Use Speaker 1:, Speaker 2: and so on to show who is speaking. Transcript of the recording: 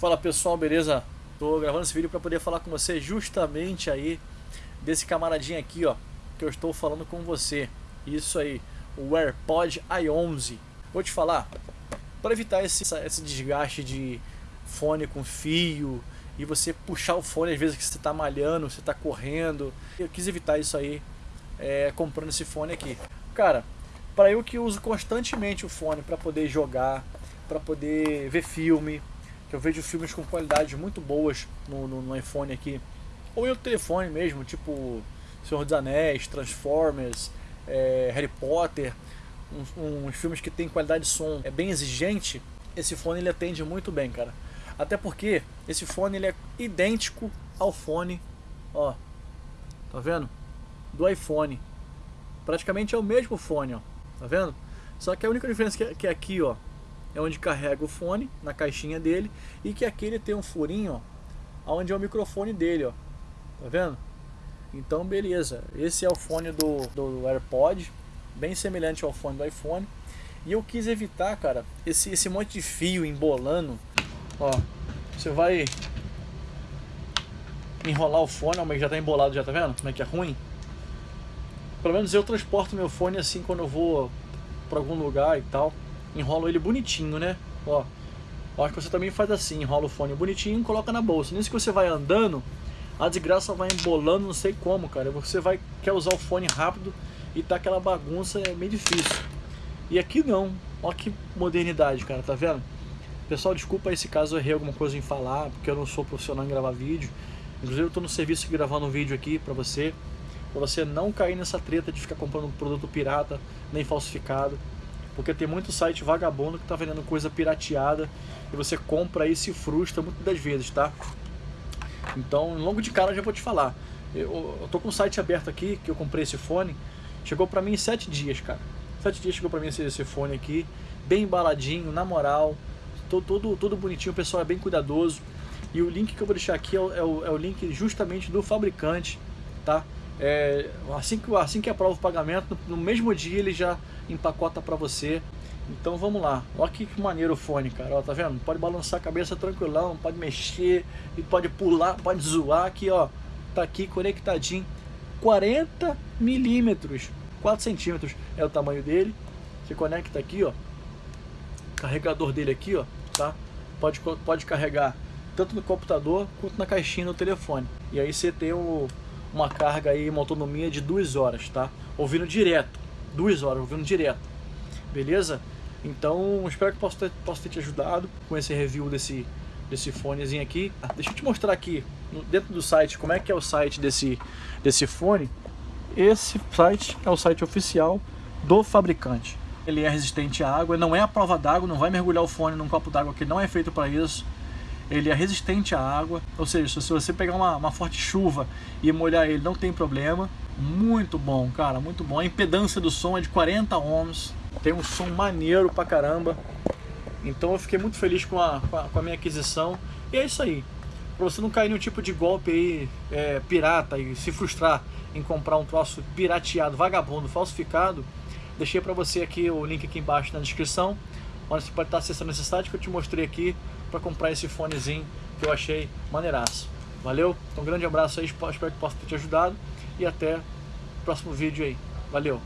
Speaker 1: Fala pessoal, beleza? Tô gravando esse vídeo para poder falar com você justamente aí desse camaradinho aqui, ó, que eu estou falando com você. Isso aí, o AirPod i11. Vou te falar, para evitar esse, esse desgaste de fone com fio e você puxar o fone às vezes que você está malhando, você está correndo. Eu quis evitar isso aí é, comprando esse fone aqui. Cara, para eu que uso constantemente o fone para poder jogar, para poder ver filme, que eu vejo filmes com qualidades muito boas no, no, no iPhone aqui, ou em outro telefone mesmo, tipo Senhor dos Anéis, Transformers, é, Harry Potter, uns, uns, filmes que tem qualidade de som é bem exigente, esse fone ele atende muito bem, cara. Até porque esse fone ele é idêntico ao fone, ó, tá vendo? Do iPhone. Praticamente é o mesmo fone, ó, tá vendo? Só que a única diferença que, é, que é aqui, ó, é onde carrega o fone, na caixinha dele, e que aqui ele tem um furinho, ó, onde é o microfone dele, ó. Tá vendo? Então, beleza. Esse é o fone do, do AirPod, bem semelhante ao fone do iPhone. E eu quis evitar, cara, esse, esse monte de fio embolando. Ó, você vai enrolar o fone, mas já tá embolado, já tá vendo? Como é que é ruim? Pelo menos eu transporto meu fone assim quando eu vou para algum lugar e tal enrola ele bonitinho, né? Ó, acho que você também faz assim, enrola o fone bonitinho e coloca na bolsa. Nisso que você vai andando, a desgraça vai embolando, não sei como, cara. Você vai quer usar o fone rápido e tá aquela bagunça, é meio difícil. E aqui não. Olha que modernidade, cara, tá vendo? Pessoal, desculpa aí se caso eu errei alguma coisa em falar, porque eu não sou profissional em gravar vídeo. Inclusive eu tô no serviço gravando um vídeo aqui pra você, pra você não cair nessa treta de ficar comprando um produto pirata, nem falsificado. Porque tem muito site vagabundo que está vendendo coisa pirateada e você compra e se frustra muitas das vezes, tá? Então, logo de cara já vou te falar. Eu, eu tô com o site aberto aqui, que eu comprei esse fone. Chegou pra mim em sete dias, cara. Sete dias chegou pra mim esse, esse fone aqui. Bem embaladinho, na moral. Todo, todo, todo bonitinho, o pessoal é bem cuidadoso. E o link que eu vou deixar aqui é o, é o, é o link justamente do fabricante, tá? É, assim, que, assim que aprova o pagamento, no, mesmo dia ele já empacota para você. Então vamos lá, olha que, maneiro o fone, cara, ó, tá vendo? Pode balançar a cabeça tranquilão, pode mexer, e pode pular, pode zoar aqui, ó. Tá aqui conectadinho, 40 milímetros, 4 centímetros é o tamanho dele. Você conecta aqui, ó, carregador dele aqui, ó, tá? Pode, pode carregar tanto no computador quanto na caixinha no telefone. E aí você tem o, uma carga aí, uma autonomia de duas horas, tá? Ouvindo direto, duas horas, ouvindo direto, beleza? Então, espero que possa ter, possa ter te ajudado com esse review desse, desse fonezinho aqui. Ah, deixa eu te mostrar aqui, dentro do site, como é que é o site desse, desse fone. Esse site é o site oficial do fabricante. Ele é resistente à água, não é a prova d'água, não vai mergulhar o fone num copo d'água que não é feito para isso ele é resistente à água, ou seja, se você pegar uma, uma forte chuva e molhar ele não tem problema. Muito bom, cara, muito bom. A impedância do som é de 40 ohms, tem um som maneiro pra caramba. Então eu fiquei muito feliz com a, com a, com a minha aquisição. E é isso aí. Pra você não cair no tipo de golpe aí, é, pirata e se frustrar em comprar um troço pirateado, vagabundo, falsificado, deixei pra você aqui o link aqui embaixo na descrição, onde você pode estar acessando esse site que eu te mostrei aqui para comprar esse fonezinho que eu achei maneiraço. Valeu? Então, um grande abraço aí, espero que possa ter te ajudado e até o próximo vídeo aí. Valeu!